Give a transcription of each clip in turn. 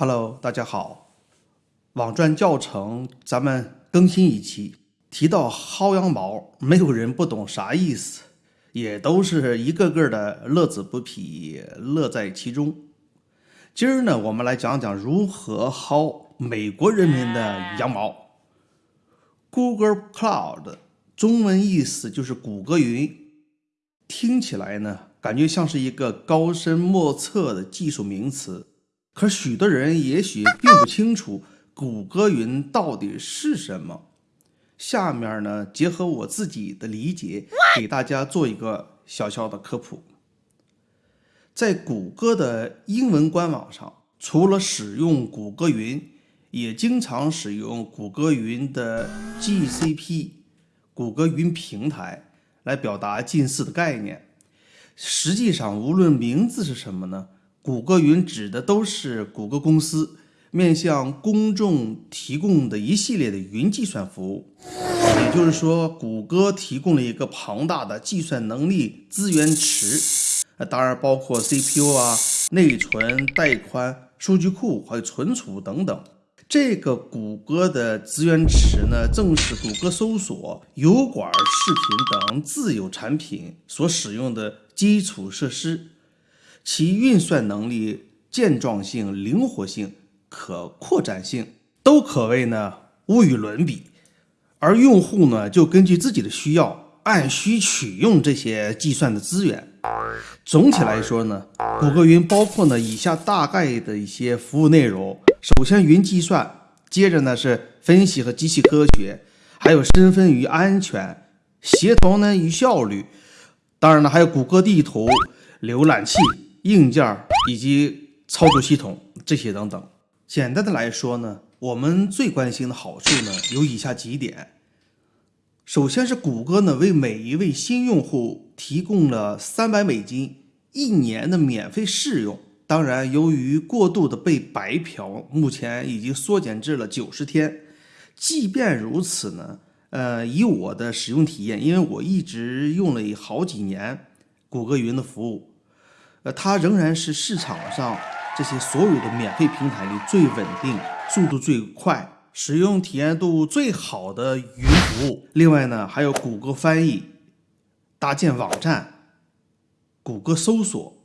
Hello，大家好。网传教程咱们更新一期，提到薅羊毛，没有人不懂啥意思，也都是一个个的乐此不疲，乐在其中。今儿呢，我们来讲讲如何薅美国人民的羊毛。Google Cloud 中文意思就是谷歌云，听起来呢，感觉像是一个高深莫测的技术名词。可许多人也许并不清楚谷歌云到底是什么。下面呢，结合我自己的理解，给大家做一个小小的科普。在谷歌的英文官网上，除了使用谷歌云，也经常使用谷歌云的 GCP（ 谷歌云平台）来表达近似的概念。实际上，无论名字是什么呢？谷歌云指的都是谷歌公司面向公众提供的一系列的云计算服务，也就是说，谷歌提供了一个庞大的计算能力资源池，当然包括 CPU 啊、内存、带宽、数据库还有存储等等。这个谷歌的资源池呢，正是谷歌搜索、油管视频等自有产品所使用的基础设施。其运算能力、健壮性、灵活性、可扩展性都可谓呢无与伦比，而用户呢就根据自己的需要按需取用这些计算的资源。总体来说呢，谷歌云包括呢以下大概的一些服务内容：首先，云计算；接着呢是分析和机器科学；还有身份与安全、协同呢与效率；当然呢还有谷歌地图、浏览器。硬件以及操作系统这些等等，简单的来说呢，我们最关心的好处呢有以下几点。首先是谷歌呢为每一位新用户提供了三百美金一年的免费试用。当然，由于过度的被白嫖，目前已经缩减至了九十天。即便如此呢，呃，以我的使用体验，因为我一直用了好几年谷歌云的服务。呃，它仍然是市场上这些所有的免费平台里最稳定、速度最快、使用体验度最好的云服务。另外呢，还有谷歌翻译、搭建网站、谷歌搜索，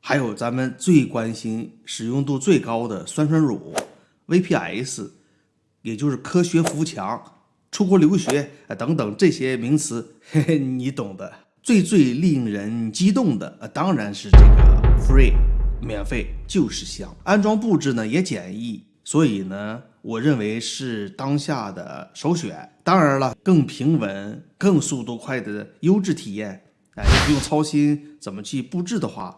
还有咱们最关心、使用度最高的酸酸乳、VPS，也就是科学扶墙、出国留学等等这些名词，嘿嘿，你懂的。最最令人激动的，呃，当然是这个 free 免费就是香，安装布置呢也简易，所以呢，我认为是当下的首选。当然了，更平稳、更速度快的优质体验，哎，不用操心怎么去布置的话，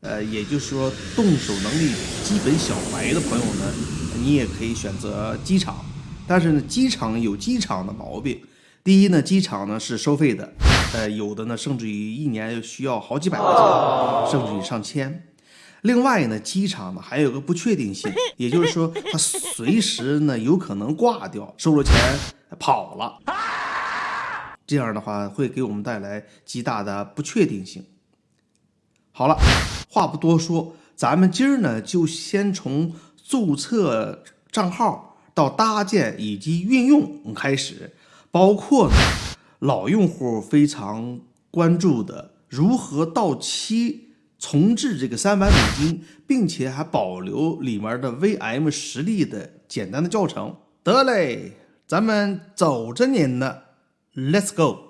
呃，也就是说动手能力基本小白的朋友呢，你也可以选择机场。但是呢，机场有机场的毛病，第一呢，机场呢是收费的。呃，有的呢，甚至于一年需要好几百块钱，甚至于上千。另外呢，机场呢还有个不确定性，也就是说，它随时呢有可能挂掉，收了钱跑了。这样的话会给我们带来极大的不确定性。好了，话不多说，咱们今儿呢就先从注册账号到搭建以及运用开始，包括呢。老用户非常关注的如何到期重置这个三百美金，并且还保留里面的 VM 实力的简单的教程。得嘞，咱们走着您呢，Let's go。